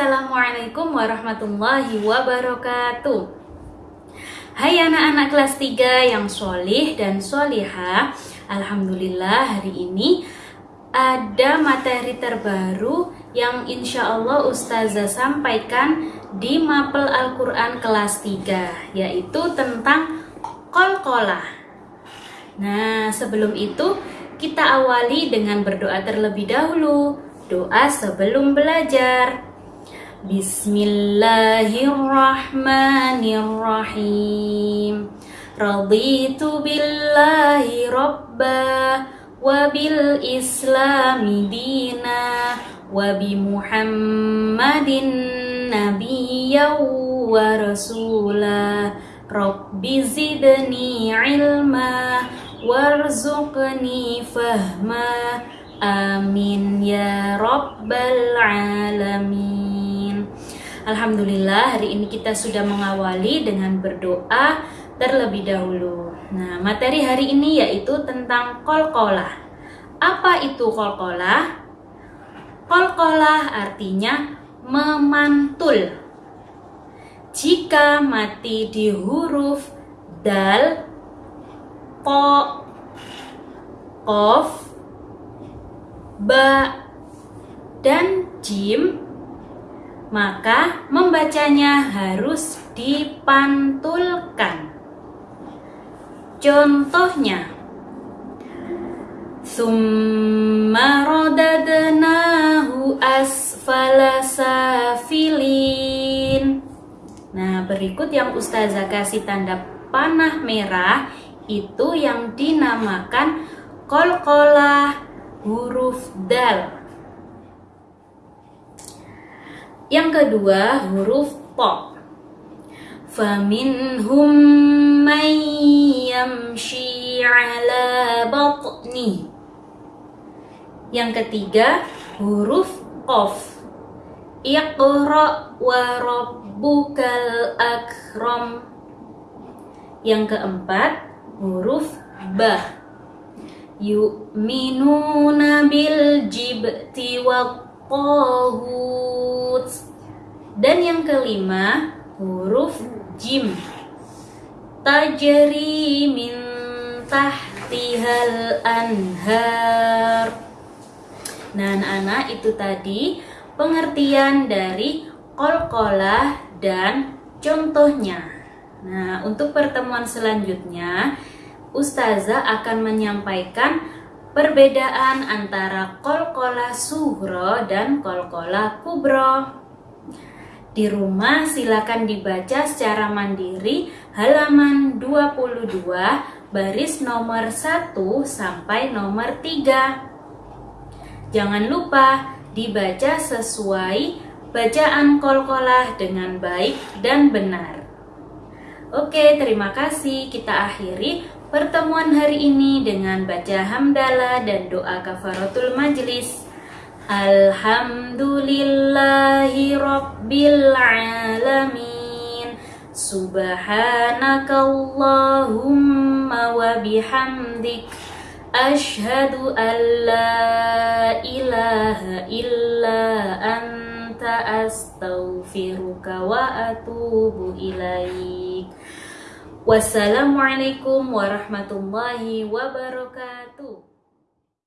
Assalamualaikum warahmatullahi wabarakatuh. Hai anak-anak kelas 3 yang solih dan solihah Alhamdulillah hari ini ada materi terbaru yang insya Allah Ustazah sampaikan di Mapel Al-Quran kelas 3 Yaitu tentang kol-kolah. Nah sebelum itu kita awali dengan berdoa terlebih dahulu. Doa sebelum belajar Bismillahirrahmanirrahim. Raditu billahi rabba Wabil islami dina Wabi muhammadin nabiyya wa rasula. Rabbi zidni ilma Warzuqni fahma. Amin ya rabbal alamin Alhamdulillah hari ini kita sudah mengawali dengan berdoa terlebih dahulu. Nah, materi hari ini yaitu tentang kol-kolah. Apa itu kol-kolah? Kol-kolah artinya memantul. Jika mati di huruf dal, ko, kof, ba, dan jim maka membacanya harus dipantulkan. Contohnya, Summa rodadnahu. Nah, berikut yang Ustazah kasih tanda panah merah itu yang dinamakan kol-kolah huruf dal. Yang kedua huruf po. Faminhum may yamshi ala batni. Yang ketiga huruf qaf. Iqra wa rabbukal akram. Yang keempat huruf ba. Yu'minuna bil jibti wa dan yang kelima, huruf jim. Tajri min tahtihal anhar. Nah, anak-anak itu tadi pengertian dari kol-kolah dan contohnya. Nah, untuk pertemuan selanjutnya, Ustazah akan menyampaikan perbedaan antara kol-kola suhro dan kol-kola kubro. Di rumah silakan dibaca secara mandiri halaman 22 baris nomor 1 sampai nomor 3. Jangan lupa dibaca sesuai bacaan kol-kolah dengan baik dan benar. Oke, terima kasih. Kita akhiri pertemuan hari ini dengan baca hamdalah dan doa kafaratul majlis. Alhamdulillahi rabbil alamin. Subhanakallahumma wa bihamdik. Ashhadu an la ilaha illa anta astaghfiruka wa atubu ilaik. Wassalamualaikum warahmatullahi wabarakatuh.